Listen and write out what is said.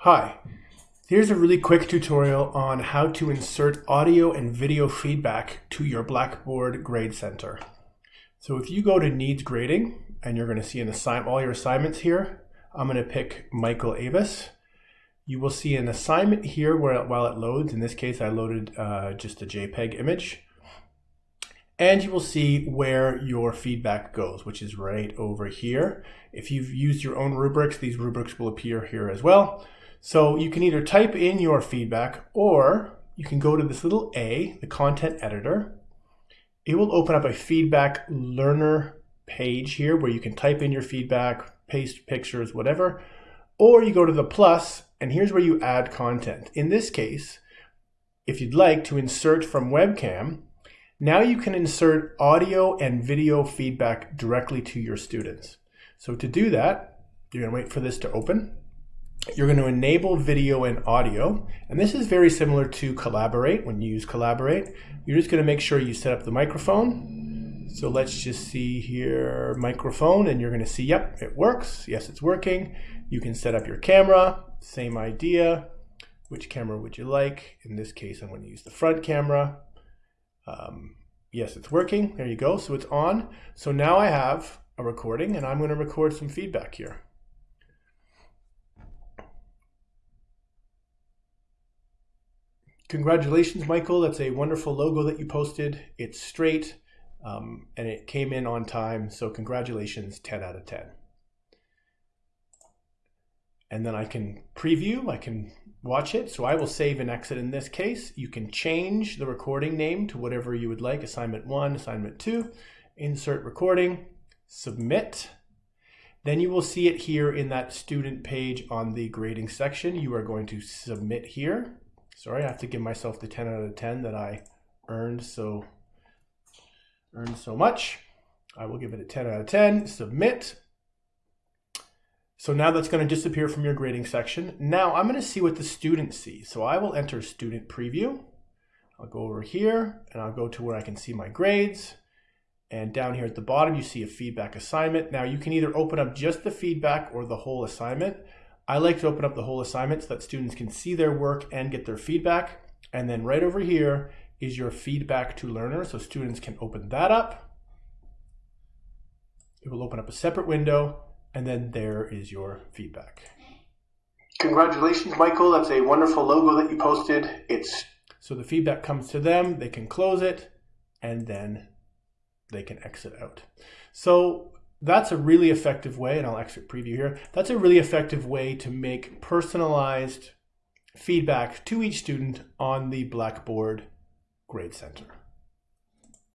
Hi, here's a really quick tutorial on how to insert audio and video feedback to your Blackboard Grade Center. So if you go to Needs Grading, and you're going to see an assign all your assignments here, I'm going to pick Michael Avis. You will see an assignment here where while it loads. In this case, I loaded uh, just a JPEG image. And you will see where your feedback goes, which is right over here. If you've used your own rubrics, these rubrics will appear here as well. So you can either type in your feedback or you can go to this little A, the content editor. It will open up a feedback learner page here where you can type in your feedback, paste pictures, whatever. Or you go to the plus and here's where you add content. In this case, if you'd like to insert from webcam, now you can insert audio and video feedback directly to your students. So to do that, you're gonna wait for this to open. You're going to enable video and audio. And this is very similar to Collaborate. When you use Collaborate, you're just going to make sure you set up the microphone. So let's just see here, microphone, and you're going to see, yep, it works. Yes, it's working. You can set up your camera, same idea. Which camera would you like? In this case, I'm going to use the front camera. Um, yes, it's working. There you go. So it's on. So now I have a recording and I'm going to record some feedback here. Congratulations, Michael. That's a wonderful logo that you posted. It's straight um, and it came in on time. So congratulations, 10 out of 10. And then I can preview, I can watch it. So I will save and exit in this case. You can change the recording name to whatever you would like, assignment one, assignment two, insert recording, submit. Then you will see it here in that student page on the grading section. You are going to submit here. Sorry, I have to give myself the 10 out of 10 that I earned so earned so much. I will give it a 10 out of 10, submit. So now that's going to disappear from your grading section. Now I'm going to see what the student sees. So I will enter student preview. I'll go over here and I'll go to where I can see my grades. And down here at the bottom, you see a feedback assignment. Now you can either open up just the feedback or the whole assignment. I like to open up the whole assignment so that students can see their work and get their feedback. And then right over here is your feedback to learners. So students can open that up. It will open up a separate window and then there is your feedback. Congratulations, Michael. That's a wonderful logo that you posted. It's so the feedback comes to them, they can close it, and then they can exit out. So that's a really effective way, and I'll exit preview here. That's a really effective way to make personalized feedback to each student on the Blackboard Grade Center.